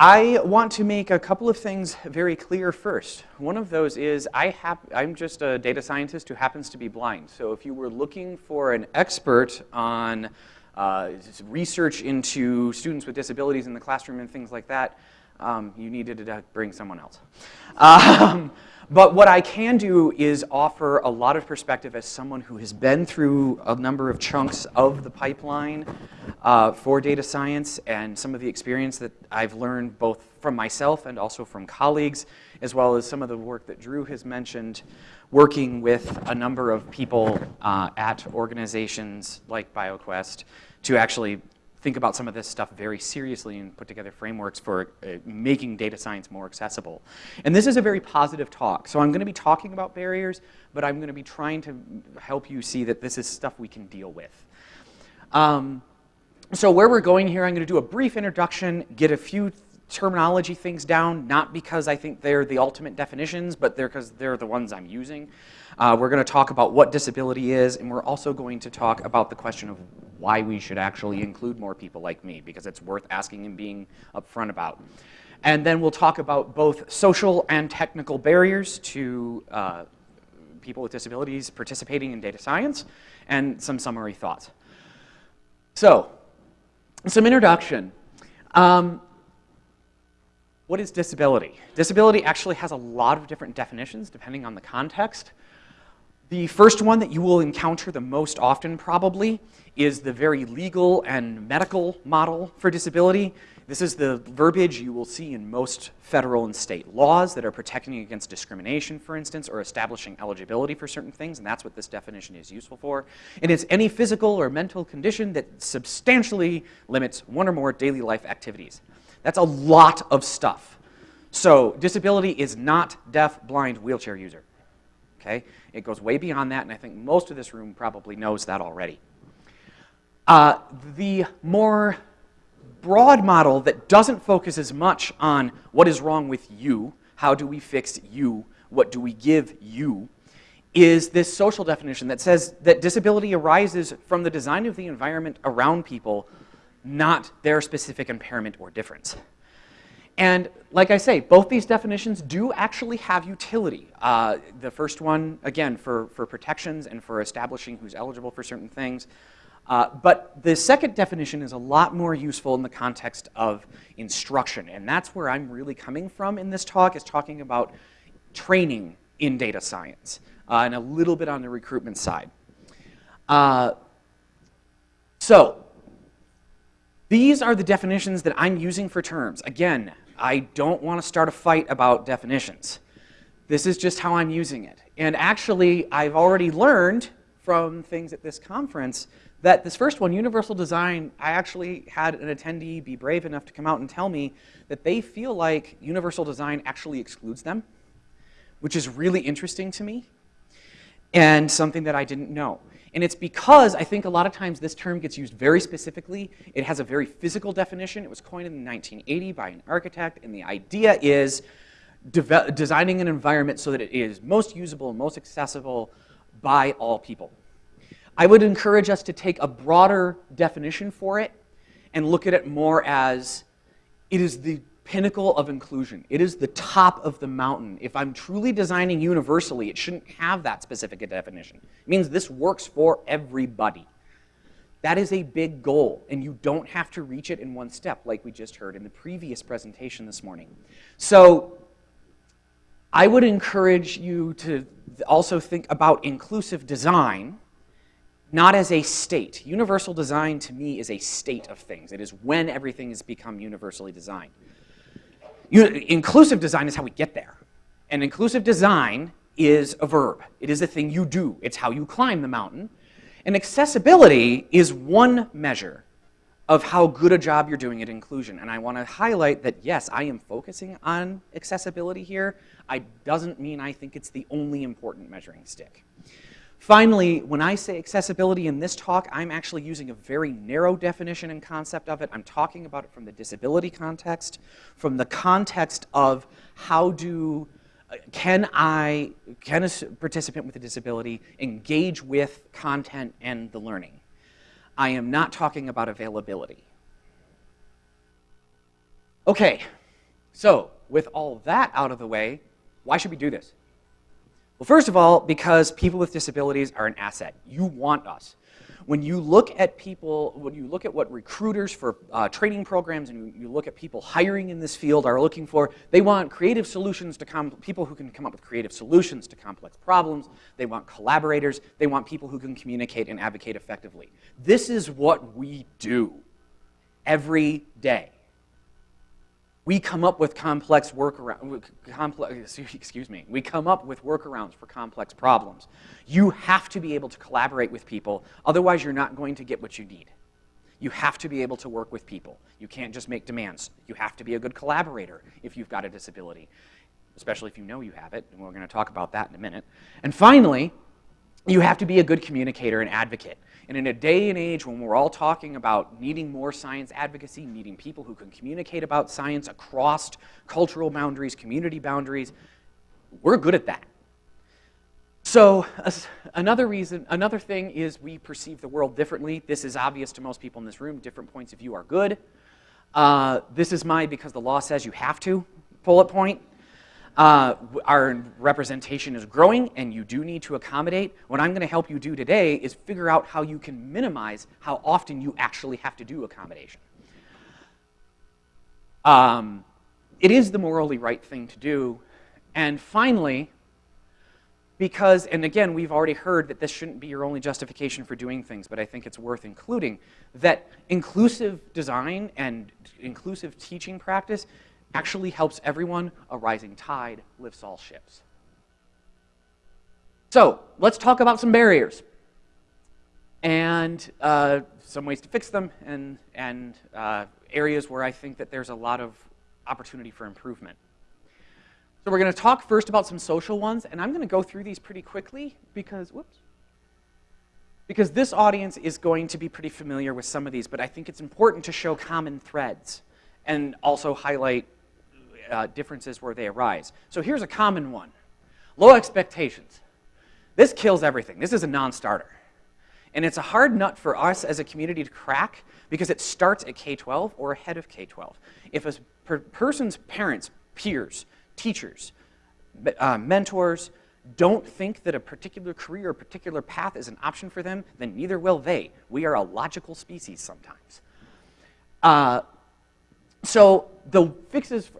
I want to make a couple of things very clear first. One of those is I am just a data scientist who happens to be blind. So if you were looking for an expert on uh, research into students with disabilities in the classroom and things like that, um, you needed to bring someone else. Um, but what I can do is offer a lot of perspective as someone who has been through a number of chunks of the pipeline uh, for data science and some of the experience that I've learned both from myself and also from colleagues, as well as some of the work that Drew has mentioned, working with a number of people uh, at organizations like BioQuest to actually think about some of this stuff very seriously and put together frameworks for uh, making data science more accessible. And this is a very positive talk. So I'm going to be talking about barriers, but I'm going to be trying to help you see that this is stuff we can deal with. Um, so where we're going here, I'm going to do a brief introduction, get a few terminology things down, not because I think they're the ultimate definitions, but they're because they're the ones I'm using. Uh, we're going to talk about what disability is, and we're also going to talk about the question of why we should actually include more people like me, because it's worth asking and being upfront about. And then we'll talk about both social and technical barriers to uh, people with disabilities participating in data science, and some summary thoughts. So, some introduction. Um, what is disability? Disability actually has a lot of different definitions depending on the context. The first one that you will encounter the most often probably is the very legal and medical model for disability. This is the verbiage you will see in most federal and state laws that are protecting against discrimination, for instance, or establishing eligibility for certain things, and that's what this definition is useful for. And it's any physical or mental condition that substantially limits one or more daily life activities. That's a lot of stuff. So disability is not deaf, blind, wheelchair user. Okay? It goes way beyond that, and I think most of this room probably knows that already. Uh, the more broad model that doesn't focus as much on what is wrong with you, how do we fix you, what do we give you, is this social definition that says that disability arises from the design of the environment around people, not their specific impairment or difference. And like I say, both these definitions do actually have utility. Uh, the first one, again, for, for protections and for establishing who's eligible for certain things. Uh, but the second definition is a lot more useful in the context of instruction. And that's where I'm really coming from in this talk, is talking about training in data science uh, and a little bit on the recruitment side. Uh, so these are the definitions that I'm using for terms. Again, I don't want to start a fight about definitions. This is just how I'm using it. And actually, I've already learned from things at this conference that this first one, universal design, I actually had an attendee be brave enough to come out and tell me that they feel like universal design actually excludes them, which is really interesting to me and something that I didn't know. And it's because I think a lot of times this term gets used very specifically. It has a very physical definition. It was coined in 1980 by an architect, and the idea is designing an environment so that it is most usable and most accessible by all people. I would encourage us to take a broader definition for it and look at it more as it is the pinnacle of inclusion. It is the top of the mountain. If I'm truly designing universally, it shouldn't have that specific definition. It means this works for everybody. That is a big goal, and you don't have to reach it in one step like we just heard in the previous presentation this morning. So I would encourage you to also think about inclusive design, not as a state. Universal design to me is a state of things. It is when everything has become universally designed. You, inclusive design is how we get there. And inclusive design is a verb. It is a thing you do. It's how you climb the mountain. And accessibility is one measure of how good a job you're doing at inclusion. And I want to highlight that, yes, I am focusing on accessibility here. I doesn't mean I think it's the only important measuring stick. Finally, when I say accessibility in this talk, I'm actually using a very narrow definition and concept of it. I'm talking about it from the disability context, from the context of how do, uh, can I, can a participant with a disability engage with content and the learning? I am not talking about availability. Okay, So, with all that out of the way, why should we do this? Well, first of all, because people with disabilities are an asset. You want us. When you look at people, when you look at what recruiters for uh, training programs and you, you look at people hiring in this field are looking for, they want creative solutions to people who can come up with creative solutions to complex problems. They want collaborators. They want people who can communicate and advocate effectively. This is what we do every day we come up with complex workarounds, complex, excuse me, we come up with workarounds for complex problems. You have to be able to collaborate with people, otherwise you're not going to get what you need. You have to be able to work with people. You can't just make demands. You have to be a good collaborator if you've got a disability, especially if you know you have it, and we're going to talk about that in a minute. And finally, you have to be a good communicator and advocate. And in a day and age when we're all talking about needing more science advocacy, needing people who can communicate about science across cultural boundaries, community boundaries, we're good at that. So uh, another reason, another thing is we perceive the world differently. This is obvious to most people in this room. Different points of view are good. Uh, this is my because the law says you have to bullet point. Uh, our representation is growing and you do need to accommodate. What I'm going to help you do today is figure out how you can minimize how often you actually have to do accommodation. Um, it is the morally right thing to do. And finally, because, and again, we've already heard that this shouldn't be your only justification for doing things, but I think it's worth including, that inclusive design and inclusive teaching practice actually helps everyone, a rising tide lifts all ships. So let's talk about some barriers and uh, some ways to fix them and, and uh, areas where I think that there's a lot of opportunity for improvement. So we're going to talk first about some social ones, and I'm going to go through these pretty quickly because, whoops, because this audience is going to be pretty familiar with some of these, but I think it's important to show common threads and also highlight uh, differences where they arise. So here's a common one. Low expectations. This kills everything. This is a non-starter. And it's a hard nut for us as a community to crack because it starts at K-12 or ahead of K-12. If a per person's parents, peers, teachers, uh, mentors don't think that a particular career or particular path is an option for them, then neither will they. We are a logical species sometimes. Uh, so the fixes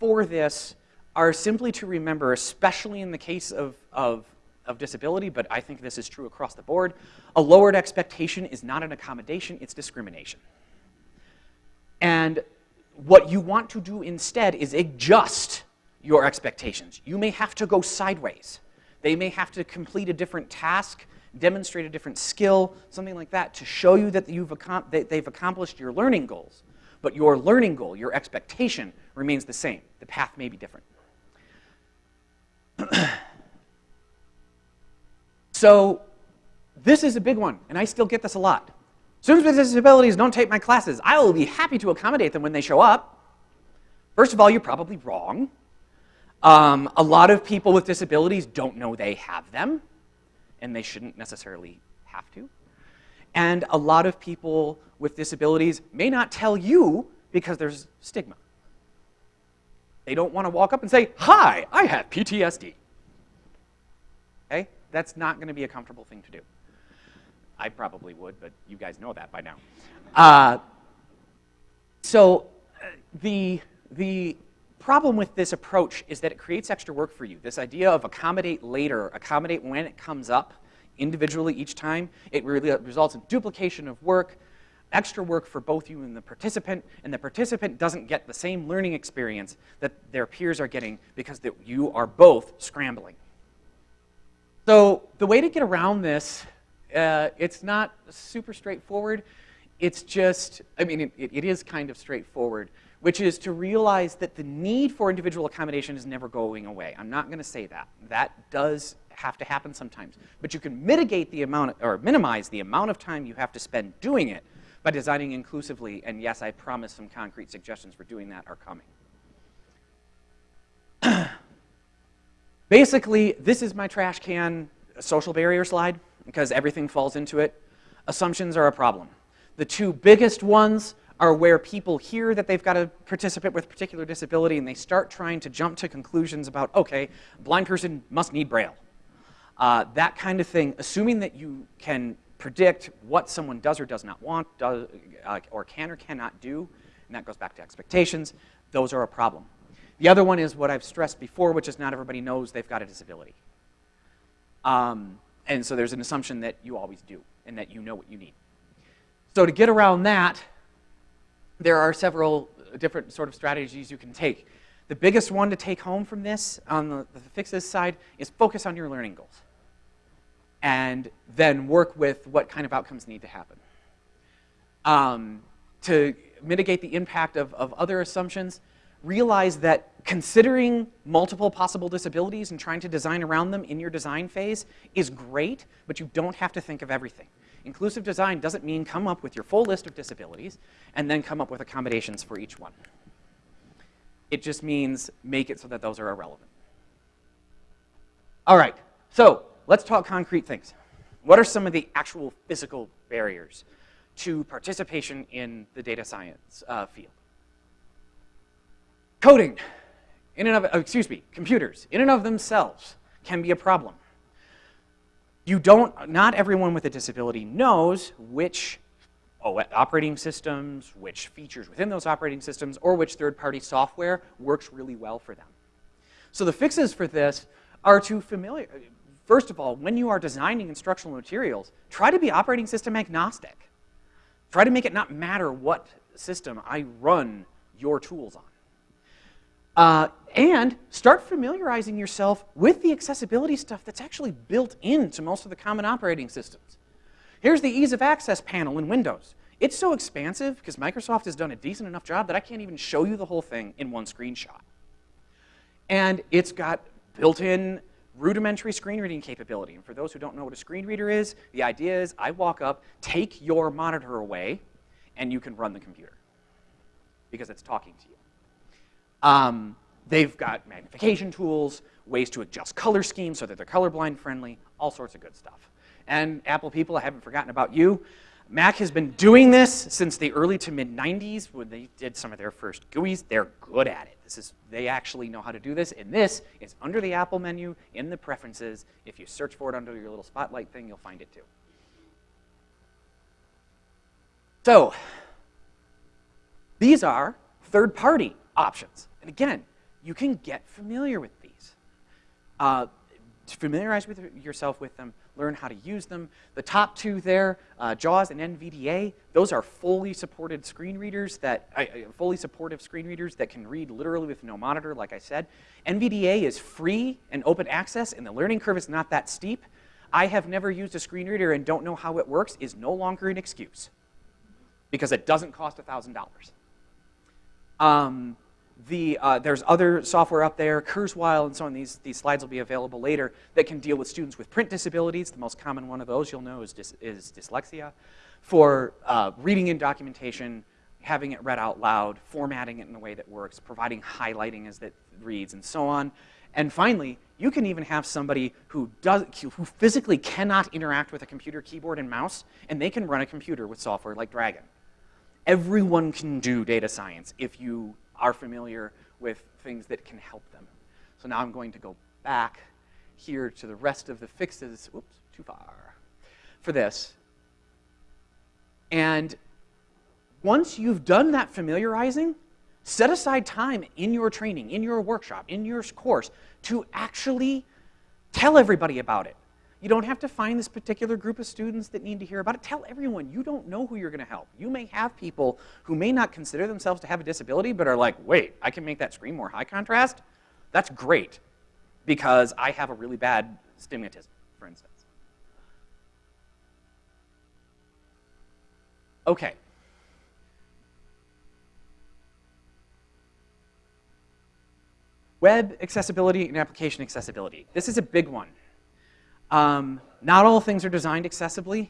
for this are simply to remember, especially in the case of, of, of disability, but I think this is true across the board, a lowered expectation is not an accommodation, it's discrimination. And what you want to do instead is adjust your expectations. You may have to go sideways. They may have to complete a different task, demonstrate a different skill, something like that, to show you that you've that they've accomplished your learning goals. But your learning goal, your expectation, remains the same. The path may be different. so this is a big one, and I still get this a lot. Students with disabilities don't take my classes. I will be happy to accommodate them when they show up. First of all, you're probably wrong. Um, a lot of people with disabilities don't know they have them, and they shouldn't necessarily have to. And a lot of people with disabilities may not tell you because there's stigma. They don't want to walk up and say, hi, I have PTSD. Okay? That's not going to be a comfortable thing to do. I probably would, but you guys know that by now. Uh, so uh, the, the problem with this approach is that it creates extra work for you. This idea of accommodate later, accommodate when it comes up individually each time, it really results in duplication of work, extra work for both you and the participant, and the participant doesn't get the same learning experience that their peers are getting because you are both scrambling. So the way to get around this, uh, it's not super straightforward. It's just, I mean, it, it is kind of straightforward, which is to realize that the need for individual accommodation is never going away. I'm not going to say that. That does have to happen sometimes. But you can mitigate the amount, or minimize the amount of time you have to spend doing it by designing inclusively, and yes, I promise some concrete suggestions for doing that are coming. Basically, this is my trash can social barrier slide because everything falls into it. Assumptions are a problem. The two biggest ones are where people hear that they've got a participant with a particular disability and they start trying to jump to conclusions about, okay, blind person must need Braille. Uh, that kind of thing, assuming that you can predict what someone does or does not want, does, uh, or can or cannot do, and that goes back to expectations, those are a problem. The other one is what I've stressed before, which is not everybody knows they've got a disability. Um, and so there's an assumption that you always do and that you know what you need. So to get around that, there are several different sort of strategies you can take. The biggest one to take home from this on the, the fixes side is focus on your learning goals and then work with what kind of outcomes need to happen. Um, to mitigate the impact of, of other assumptions, realize that considering multiple possible disabilities and trying to design around them in your design phase is great, but you don't have to think of everything. Inclusive design doesn't mean come up with your full list of disabilities and then come up with accommodations for each one. It just means make it so that those are irrelevant. All right, so let's talk concrete things. What are some of the actual physical barriers to participation in the data science uh, field? Coding, in and of, uh, excuse me, computers, in and of themselves can be a problem you don't, not everyone with a disability knows which operating systems, which features within those operating systems, or which third-party software works really well for them. So the fixes for this are to familiar, first of all, when you are designing instructional materials, try to be operating system agnostic. Try to make it not matter what system I run your tools on. Uh, and start familiarizing yourself with the accessibility stuff that's actually built into most of the common operating systems. Here's the ease of access panel in Windows. It's so expansive because Microsoft has done a decent enough job that I can't even show you the whole thing in one screenshot. And it's got built-in rudimentary screen reading capability. And for those who don't know what a screen reader is, the idea is I walk up, take your monitor away, and you can run the computer because it's talking to you. Um, they've got magnification tools, ways to adjust color schemes so that they're colorblind friendly, all sorts of good stuff. And Apple people, I haven't forgotten about you. Mac has been doing this since the early to mid 90s when they did some of their first GUIs. They're good at it. This is, they actually know how to do this. And this is under the Apple menu in the preferences. If you search for it under your little spotlight thing, you'll find it too. So, these are third-party options. And again, you can get familiar with these. Uh, familiarize with yourself with them, learn how to use them. The top two there, uh, JAWS and NVDA, those are fully supported screen readers that, uh, fully supportive screen readers that can read literally with no monitor, like I said. NVDA is free and open access, and the learning curve is not that steep. I have never used a screen reader and don't know how it works is no longer an excuse because it doesn't cost $1,000. Um, the, uh, there's other software up there, Kurzweil and so on, these, these slides will be available later, that can deal with students with print disabilities. The most common one of those you'll know is, dys, is dyslexia. For uh, reading in documentation, having it read out loud, formatting it in a way that works, providing highlighting as it reads, and so on. And finally, you can even have somebody who, does, who physically cannot interact with a computer keyboard and mouse, and they can run a computer with software like Dragon. Everyone can do data science if you are familiar with things that can help them. So now I'm going to go back here to the rest of the fixes, oops, too far, for this. And once you've done that familiarizing, set aside time in your training, in your workshop, in your course to actually tell everybody about it. You don't have to find this particular group of students that need to hear about it. Tell everyone. You don't know who you're going to help. You may have people who may not consider themselves to have a disability, but are like, wait, I can make that screen more high contrast? That's great, because I have a really bad stigmatism, for instance. Okay. Web accessibility and application accessibility. This is a big one. Um, not all things are designed accessibly.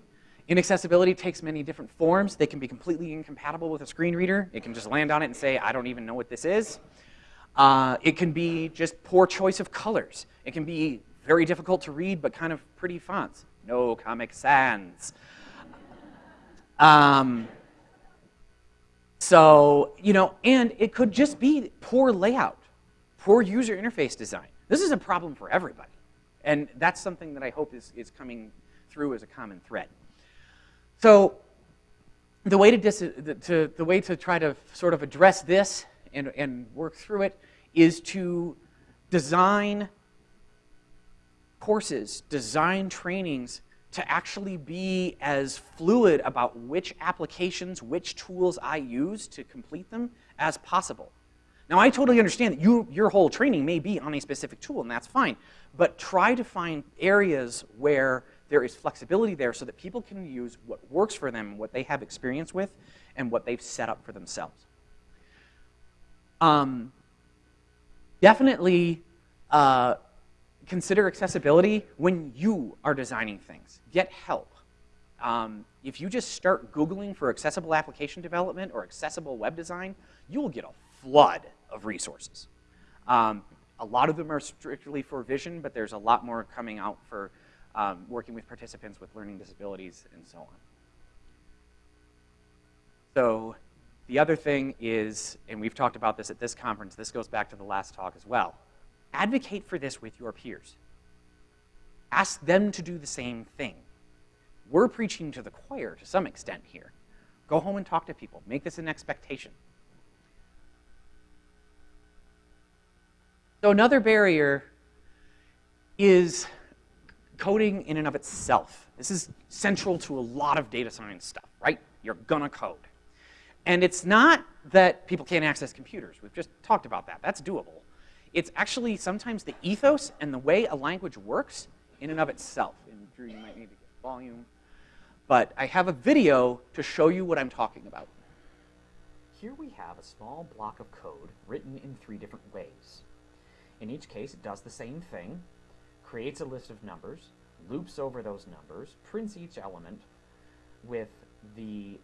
Inaccessibility takes many different forms. They can be completely incompatible with a screen reader. It can just land on it and say, I don't even know what this is. Uh, it can be just poor choice of colors. It can be very difficult to read, but kind of pretty fonts. No Comic Sans. Um, So, you know, and it could just be poor layout, poor user interface design. This is a problem for everybody. And that's something that I hope is, is coming through as a common thread. So the way to, dis, to, the way to try to sort of address this and, and work through it is to design courses, design trainings to actually be as fluid about which applications, which tools I use to complete them as possible. Now, I totally understand that you, your whole training may be on a specific tool, and that's fine. But try to find areas where there is flexibility there so that people can use what works for them, what they have experience with, and what they've set up for themselves. Um, definitely uh, consider accessibility when you are designing things. Get help. Um, if you just start Googling for accessible application development or accessible web design, you will get a flood of resources. Um, a lot of them are strictly for vision, but there's a lot more coming out for um, working with participants with learning disabilities and so on. So the other thing is, and we've talked about this at this conference, this goes back to the last talk as well, advocate for this with your peers. Ask them to do the same thing. We're preaching to the choir to some extent here. Go home and talk to people. Make this an expectation. So another barrier is coding in and of itself. This is central to a lot of data science stuff, right? You're gonna code. And it's not that people can't access computers. We've just talked about that. That's doable. It's actually sometimes the ethos and the way a language works in and of itself. And Drew, you might need to get volume. But I have a video to show you what I'm talking about. Here we have a small block of code written in three different ways. In each case, it does the same thing, creates a list of numbers, loops over those numbers, prints each element with the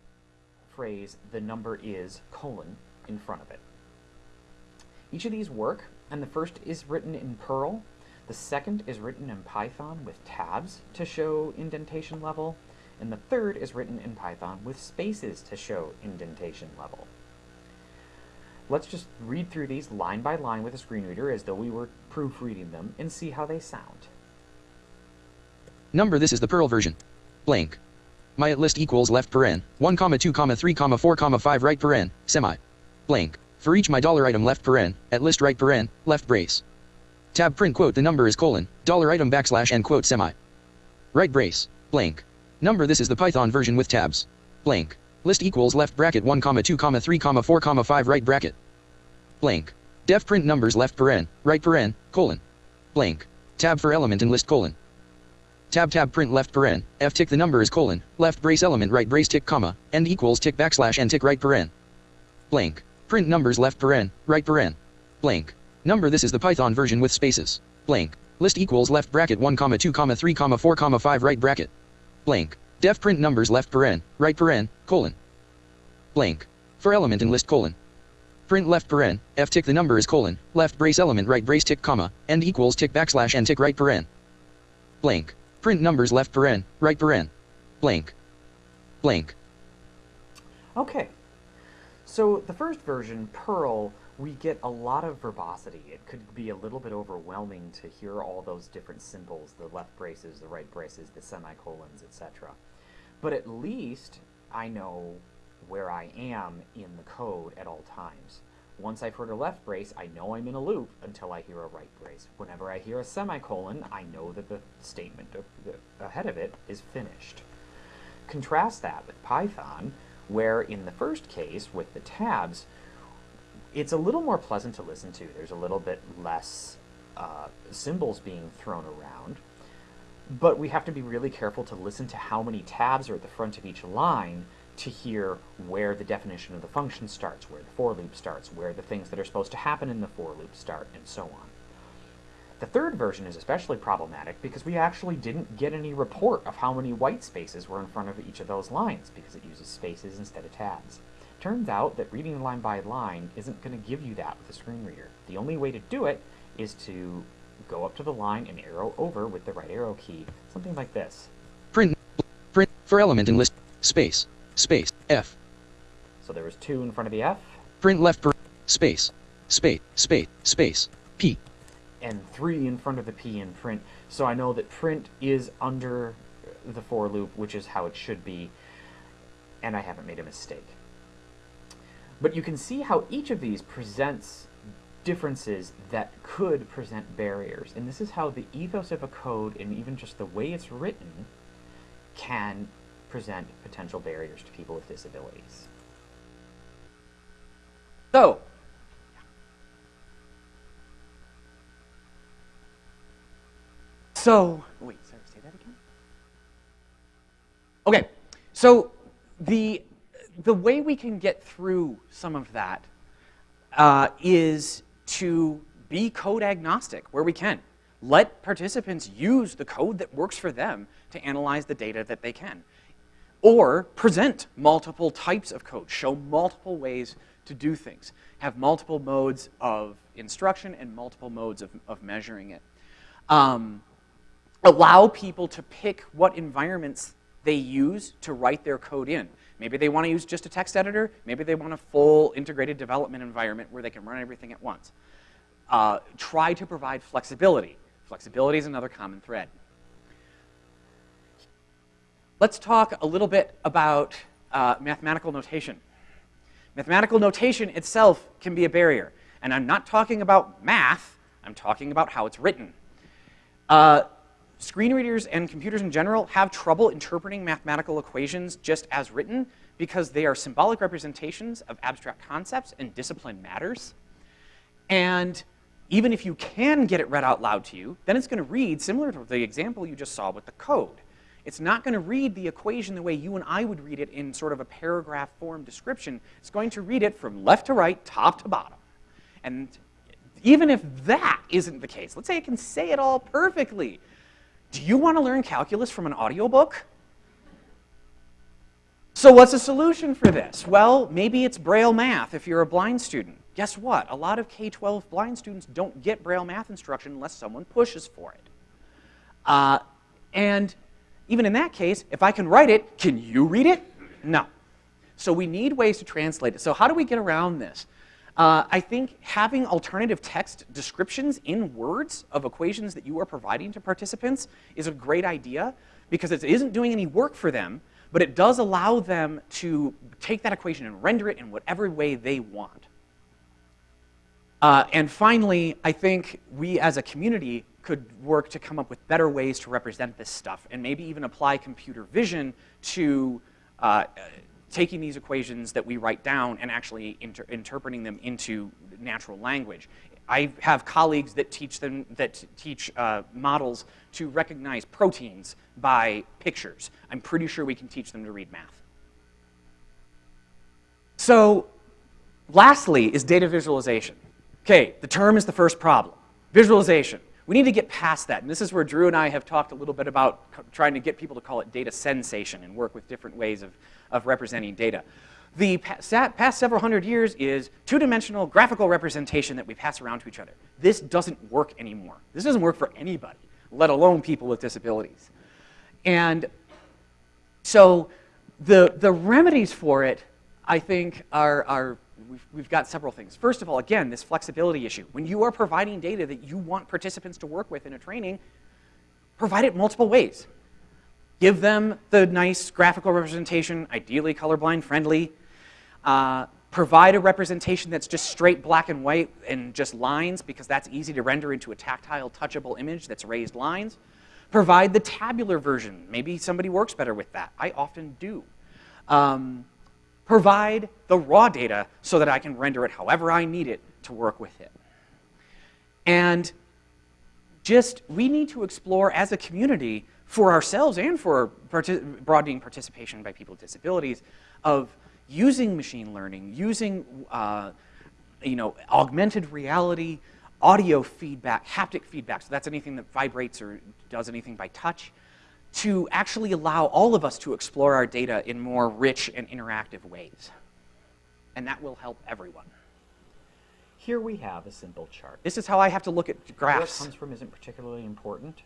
phrase, the number is, colon, in front of it. Each of these work, and the first is written in Perl, the second is written in Python with tabs to show indentation level, and the third is written in Python with spaces to show indentation level. Let's just read through these line by line with a screen reader as though we were proofreading them and see how they sound. Number this is the Perl version. Blank. My at list equals left paren, 1 comma 2 comma 3 comma 4 comma 5 right paren, semi. Blank. For each my dollar item left paren, at list right paren, left brace. Tab print quote the number is colon, dollar item backslash and quote semi. Right brace, blank. Number this is the Python version with tabs. Blank. List equals left bracket 1 comma 2 comma 3 comma 4 comma 5 right bracket. Blank. Def print numbers left paren, right paren, colon. Blank. Tab for element in list colon. Tab tab print left paren, f tick the number is colon, left brace element right brace tick comma, end equals tick backslash and tick right paren. Blank. Print numbers left paren, right paren. Blank. Number this is the Python version with spaces. Blank. List equals left bracket 1 comma 2 comma 3 comma 4 comma 5 right bracket. Blank. Def print numbers left paren, right paren, colon. Blank. For element in list colon. Print left paren, f tick the number is colon, left brace element right brace tick comma, end equals tick backslash and tick right paren. Blank. Print numbers left paren, right paren. Blank. Blank. Okay. So the first version, Perl, we get a lot of verbosity. It could be a little bit overwhelming to hear all those different symbols, the left braces, the right braces, the semicolons, etc. But at least I know where I am in the code at all times. Once I've heard a left brace, I know I'm in a loop until I hear a right brace. Whenever I hear a semicolon, I know that the statement ahead of it is finished. Contrast that with Python, where in the first case, with the tabs, it's a little more pleasant to listen to. There's a little bit less uh, symbols being thrown around, but we have to be really careful to listen to how many tabs are at the front of each line to hear where the definition of the function starts, where the for loop starts, where the things that are supposed to happen in the for loop start, and so on. The third version is especially problematic because we actually didn't get any report of how many white spaces were in front of each of those lines because it uses spaces instead of tabs. Turns out that reading line by line isn't going to give you that with a screen reader. The only way to do it is to go up to the line and arrow over with the right arrow key, something like this. Print, print, for element in list, space, space, F. So there was two in front of the F, Print left paren, space, space, space, space, P. and three in front of the P in print. So I know that print is under the for loop, which is how it should be, and I haven't made a mistake. But you can see how each of these presents differences that could present barriers. And this is how the ethos of a code and even just the way it's written can present potential barriers to people with disabilities. So, so wait, sorry, say that again. Okay, so the the way we can get through some of that uh, is to be code agnostic where we can. Let participants use the code that works for them to analyze the data that they can. Or present multiple types of code, show multiple ways to do things, have multiple modes of instruction and multiple modes of, of measuring it. Um, allow people to pick what environments they use to write their code in. Maybe they want to use just a text editor. Maybe they want a full integrated development environment where they can run everything at once. Uh, try to provide flexibility. Flexibility is another common thread. Let's talk a little bit about uh, mathematical notation. Mathematical notation itself can be a barrier. And I'm not talking about math, I'm talking about how it's written. Uh, screen readers and computers in general have trouble interpreting mathematical equations just as written because they are symbolic representations of abstract concepts and discipline matters. And even if you can get it read out loud to you, then it's going to read similar to the example you just saw with the code. It's not going to read the equation the way you and I would read it in sort of a paragraph form description. It's going to read it from left to right, top to bottom. And even if that isn't the case, let's say it can say it all perfectly, do you want to learn calculus from an audiobook? So what's the solution for this? Well, maybe it's Braille math if you're a blind student. Guess what? A lot of K-12 blind students don't get Braille math instruction unless someone pushes for it. Uh, and even in that case, if I can write it, can you read it? No. So we need ways to translate it. So how do we get around this? Uh, I think having alternative text descriptions in words of equations that you are providing to participants is a great idea because it isn't doing any work for them, but it does allow them to take that equation and render it in whatever way they want. Uh, and finally, I think we as a community could work to come up with better ways to represent this stuff and maybe even apply computer vision to uh, taking these equations that we write down and actually inter interpreting them into natural language. I have colleagues that teach them that teach uh, models to recognize proteins by pictures. I'm pretty sure we can teach them to read math. So, lastly is data visualization. Okay, the term is the first problem. Visualization. We need to get past that. And this is where Drew and I have talked a little bit about trying to get people to call it data sensation and work with different ways of, of representing data. The past several hundred years is two-dimensional graphical representation that we pass around to each other. This doesn't work anymore. This doesn't work for anybody, let alone people with disabilities. And so the, the remedies for it, I think, are, are we've, we've got several things. First of all, again, this flexibility issue. When you are providing data that you want participants to work with in a training, provide it multiple ways. Give them the nice graphical representation, ideally colorblind friendly. Uh, provide a representation that's just straight black and white and just lines because that's easy to render into a tactile, touchable image that's raised lines. Provide the tabular version. Maybe somebody works better with that. I often do. Um, provide the raw data so that I can render it however I need it to work with it. And just, we need to explore as a community for ourselves and for partic broadening participation by people with disabilities of using machine learning, using uh, you know, augmented reality, audio feedback, haptic feedback, so that's anything that vibrates or does anything by touch, to actually allow all of us to explore our data in more rich and interactive ways. And that will help everyone. Here we have a simple chart. This is how I have to look at Where it graphs. comes from isn't particularly important.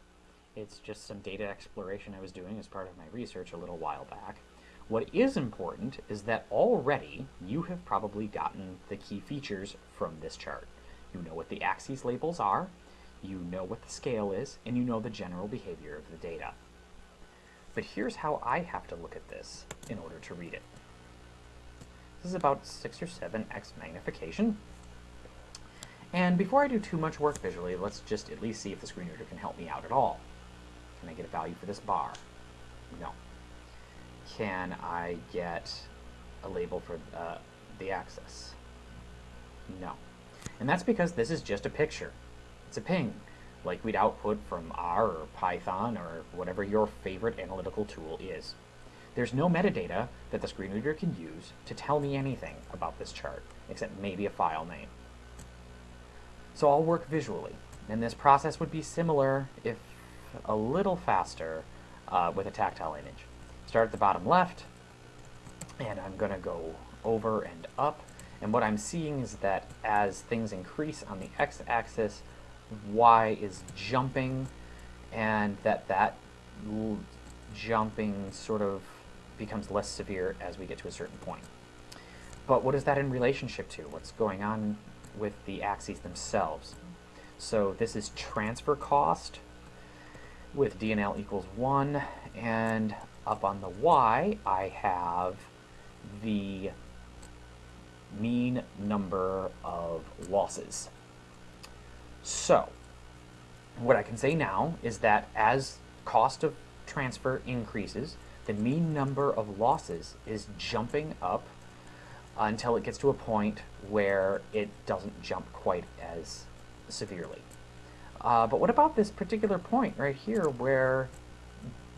It's just some data exploration I was doing as part of my research a little while back. What is important is that already you have probably gotten the key features from this chart. You know what the axes labels are, you know what the scale is, and you know the general behavior of the data. But here's how I have to look at this in order to read it. This is about 6 or 7x magnification. And before I do too much work visually, let's just at least see if the screen reader can help me out at all. Can I get a value for this bar? No. Can I get a label for uh, the axis? No. And that's because this is just a picture. It's a ping, like we'd output from R or Python or whatever your favorite analytical tool is. There's no metadata that the screen reader can use to tell me anything about this chart, except maybe a file name. So I'll work visually, and this process would be similar, if a little faster, uh, with a tactile image. Start at the bottom left, and I'm going to go over and up, and what I'm seeing is that as things increase on the x-axis, y is jumping, and that that jumping sort of becomes less severe as we get to a certain point. But what is that in relationship to? What's going on with the axes themselves? So this is transfer cost with DNL equals 1, and up on the y, I have the mean number of losses. So, what I can say now is that as cost of transfer increases, the mean number of losses is jumping up until it gets to a point where it doesn't jump quite as severely. Uh, but what about this particular point right here where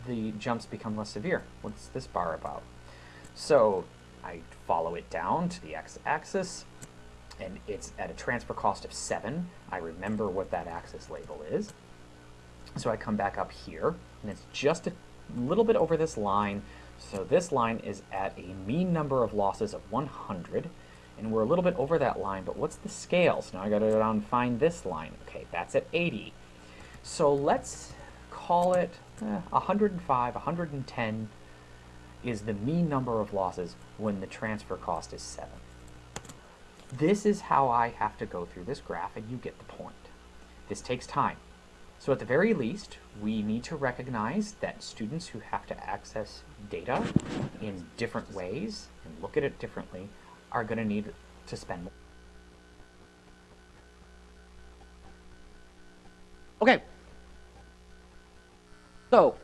the jumps become less severe? What's this bar about? So I follow it down to the x-axis, and it's at a transfer cost of 7. I remember what that axis label is. So I come back up here, and it's just a little bit over this line. So this line is at a mean number of losses of 100, and we're a little bit over that line, but what's the scale? So now I gotta go down and find this line. Okay, that's at 80. So let's call it eh, 105, 110 is the mean number of losses when the transfer cost is 7. This is how I have to go through this graph, and you get the point. This takes time. So at the very least, we need to recognize that students who have to access data in different ways and look at it differently are going to need to spend more. Okay. So,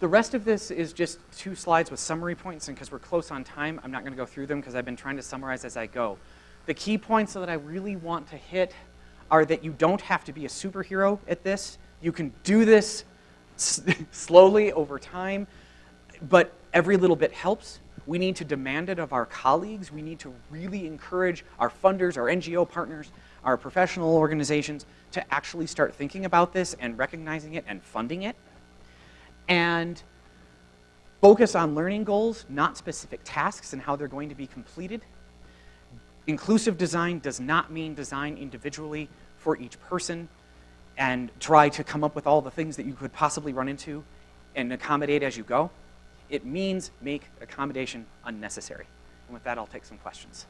the rest of this is just two slides with summary points, and because we're close on time, I'm not going to go through them because I've been trying to summarize as I go. The key points that I really want to hit are that you don't have to be a superhero at this. You can do this slowly over time, but every little bit helps. We need to demand it of our colleagues. We need to really encourage our funders, our NGO partners, our professional organizations to actually start thinking about this and recognizing it and funding it. And focus on learning goals, not specific tasks and how they're going to be completed. Inclusive design does not mean design individually for each person and try to come up with all the things that you could possibly run into and accommodate as you go. It means make accommodation unnecessary. And with that, I'll take some questions.